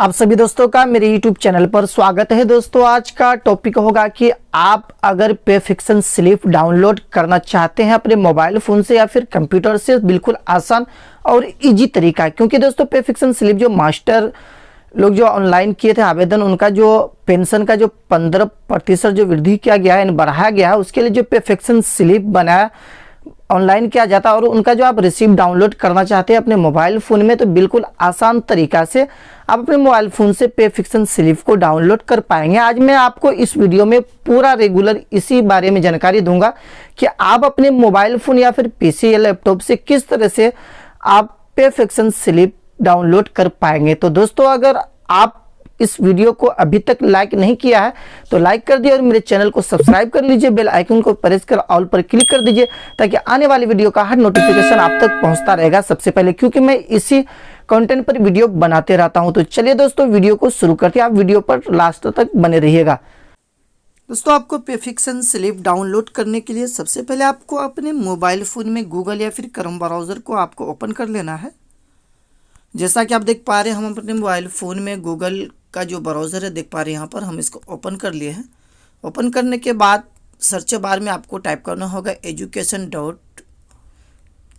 आप सभी दोस्तों का मेरे YouTube चैनल पर स्वागत है। दोस्तों, आज का टॉपिक होगा कि आप अगर पे फिक्सन स्लिप डाउनलोड करना चाहते हैं अपने मोबाइल फ़ोन से या फिर कंप्यूटर से, बिल्कुल आसान और इजी तरीका क्योंकि दोस्तों पे फिक्सन स्लिप जो मास्टर लोग जो ऑनलाइन किए थे, आवेदन, उनका जो पेंशन का जो पंद्रह प्रतिशत जो वृद्धि किया गया है, बढ़ाया गया है, उसके लिए जो पे फिक्सन स्लिप बनाया ऑनलाइन किया जाता है और उनका जो आप रिसीव डाउनलोड करना चाहते हैं अपने मोबाइल फ़ोन में तो बिल्कुल आसान तरीका से आप अपने मोबाइल फ़ोन से पे फिक्सन स्लिप को डाउनलोड कर पाएँगे। आज मैं आपको इस वीडियो में पूरा रेगुलर इसी बारे में जानकारी दूँगा कि आप अपने मोबाइल फ़ोन या फिर पीसी या लैपटॉप से किस तरह से आप पे फिक्सन स्लिप डाउनलोड कर पाएँगे। तो दोस्तों, अगर आप इस वीडियो को अभी तक लाइक नहीं किया है तो लाइक कर दिए और मेरे चैनल को सब्सक्राइब कर लीजिए, बेल आइकन को प्रेस कर ऑल पर क्लिक कर दीजिए, ताकि आने वाली वीडियो का हर नोटिफिकेशन आप तक पहुँचता रहेगा सबसे पहले, क्योंकि मैं इसी कंटेंट पर वीडियो बनाते रहता हूँ। तो चलिए दोस्तों, वीडियो को शुरू करते हैं। आप वीडियो पर लास्ट तक बने रहिएगा। दोस्तों, आपको पेफिक्सन स्लिप डाउनलोड करने के लिए सबसे पहले आपको अपने मोबाइल फ़ोन में गूगल या फिर करम ब्राउज़र को आपको ओपन कर लेना है। जैसा कि आप देख पा रहे हैं, हम अपने मोबाइल फ़ोन में गूगल का जो ब्राउज़र है, देख पा रहे हैं यहाँ पर, हम इसको ओपन कर लिए हैं। ओपन करने के बाद सर्च बार में आपको टाइप करना होगा एजुकेशन डॉट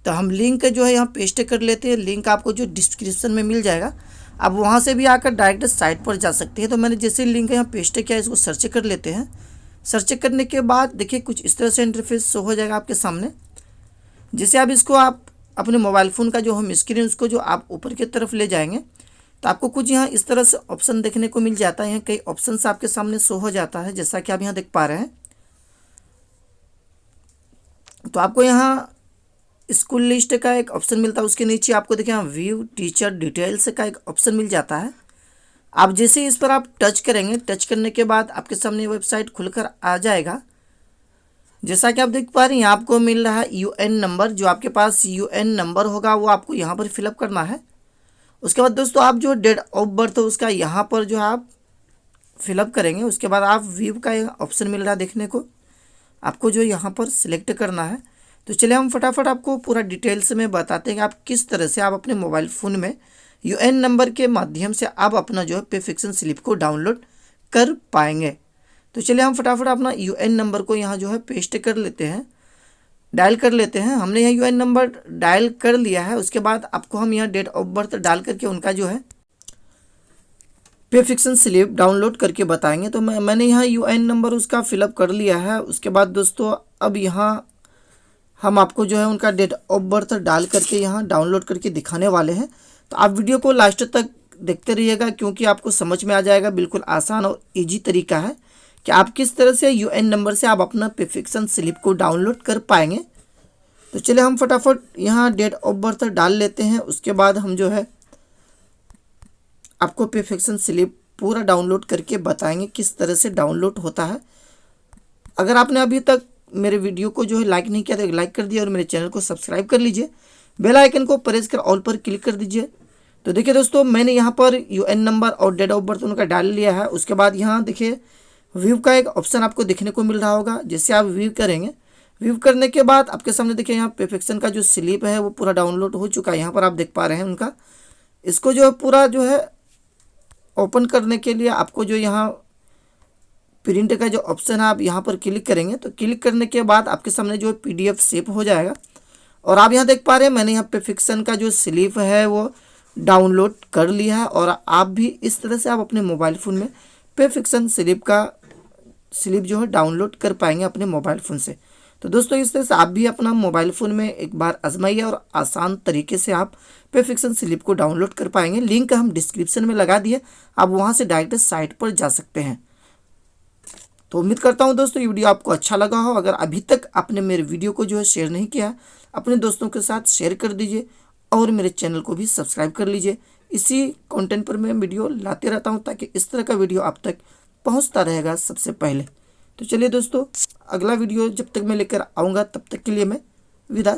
तो हम लिंक जो है यहाँ पेस्ट कर लेते हैं। लिंक आपको जो डिस्क्रिप्शन में मिल जाएगा। आप वहाँ से भी आकर डायरेक्ट साइट पर जा सकते हैं। तो मैंने जैसे लिंक यहाँ पेस्ट किया, इसको सर्च कर लेते हैं। सर्च करने के बाद देखिए कुछ इस तरह से इंटरफेस शो हो जाएगा आपके सामने। जैसे आप इसको आप अपने मोबाइल फ़ोन का जो हम स्क्रीन उसको जो आप ऊपर की तरफ़ ले जाएँगे तो आपको कुछ यहाँ इस तरह से ऑप्शन देखने को मिल जाता है। यहाँ कई ऑप्शन आपके सामने शो हो जाता है, जैसा कि आप यहाँ देख पा रहे हैं। तो आपको यहाँ स्कूल लिस्ट का एक ऑप्शन मिलता है, उसके नीचे आपको देखिए यहाँ व्यू टीचर डिटेल्स का एक ऑप्शन मिल जाता है। आप जैसे इस पर आप टच करेंगे टच करने के बाद आपके सामने वेबसाइट खुलकर आ जाएगा। जैसा कि आप देख पा रहे हैं, यहाँ आपको मिल रहा है यूएन नंबर जो आपके पास यूएन नंबर होगा, वो आपको यहाँ पर फिलअप करना है। उसके बाद दोस्तों आप जो डेट ऑफ़ बर्थ है उसका यहाँ पर जो आप फिलअप करेंगे, उसके बाद आप व्यू का ऑप्शन मिल रहा है देखने को। आपको जो यहाँ पर सिलेक्ट करना है तो चलिए हम फटाफट आपको पूरा डिटेल्स में बताते हैं कि आप किस तरह से आप अपने मोबाइल फ़ोन में यूएन नंबर के माध्यम से आप अपना जो है पे फिक्सन स्लिप को डाउनलोड कर पाएँगे। तो चलिए हम फटाफट अपना यूएन नंबर को यहाँ जो है पेस्ट कर लेते हैं। डायल कर लेते हैं। हमने यहाँ यू नंबर डायल कर लिया है। उसके बाद आपको हम यहाँ डेट ऑफ़ बर्थ डाल करके उनका जो है पे फिक्सन स्लिप डाउनलोड करके बताएँगे। तो मैं, मैंने यहाँ यू नंबर उसका फिलअप कर लिया है। उसके बाद दोस्तों, अब यहाँ हम आपको जो है उनका डेट ऑफ़ बर्थ डाल करके यहाँ डाउनलोड करके दिखाने वाले हैं। तो आप वीडियो को लास्ट तक देखते रहिएगा, क्योंकि आपको समझ में आ जाएगा। बिल्कुल आसान और ईजी तरीका है। कि आप किस तरह से यू एन नंबर से आप अपना प्रिफिक्सन स्लिप को डाउनलोड कर पाएँगे? तो चलिए हम फटाफट यहाँ डेट ऑफ़ बर्थ डाल लेते हैं। उसके बाद हम जो है आपको प्रिफिक्सन स्लिप पूरा डाउनलोड करके बताएँगे किस तरह से डाउनलोड होता है। अगर आपने अभी तक मेरे वीडियो को जो है लाइक नहीं किया तो लाइक कर दिया और मेरे चैनल को सब्सक्राइब कर लीजिए। बेल आइकन को प्रेस कर ऑल पर क्लिक कर दीजिए। तो देखिए दोस्तों, मैंने यहाँ पर यूएन नंबर और डेट ऑफ़ बर्थ उनका डाल लिया है। उसके बाद यहाँ देखिए व्यू का एक ऑप्शन आपको देखने को मिल रहा होगा, जिससे आप व्यू करेंगे। व्यू करने के बाद आपके सामने देखिए यहाँ परफेक्शन का जो स्लिप है, वो पूरा डाउनलोड हो चुका है। यहाँ पर आप देख पा रहे हैं उनका। इसको जो है पूरा जो है ओपन करने के लिए आपको जो यहाँ प्रिंट का जो ऑप्शन है, आप यहाँ पर क्लिक करेंगे। तो क्लिक करने के बाद आपके सामने जो पी डी सेव हो जाएगा। और आप यहाँ देख पा रहे हैं, मैंने यहाँ पे फिक्सन का जो स्लिप है, वो डाउनलोड कर लिया है। और आप भी इस तरह से आप अपने मोबाइल फ़ोन में पे फिक्सन स्लिप का स्लिप जो है डाउनलोड कर पाएँगे अपने मोबाइल फ़ोन से। तो दोस्तों, इस तरह से आप भी अपना मोबाइल फ़ोन में एक बार आजमाइए और आसान तरीके से आप पे फिक्सन स्लिप को डाउनलोड कर पाएँगे। लिंक हम डिस्क्रिप्शन में लगा दिए, आप वहाँ से डायरेक्ट साइट पर जा सकते हैं। तो उम्मीद करता हूँ दोस्तों, ये वीडियो आपको अच्छा लगा हो। अगर अभी तक आपने मेरे वीडियो को जो है शेयर नहीं किया अपने दोस्तों के साथ शेयर कर दीजिए और मेरे चैनल को भी सब्सक्राइब कर लीजिए। इसी कंटेंट पर मैं वीडियो लाते रहता हूँ ताकि इस तरह का वीडियो आप तक पहुँचता रहेगा सबसे पहले। तो चलिए दोस्तों, अगला वीडियो जब तक मैं लेकर आऊँगा, तब तक के लिए मैं विदा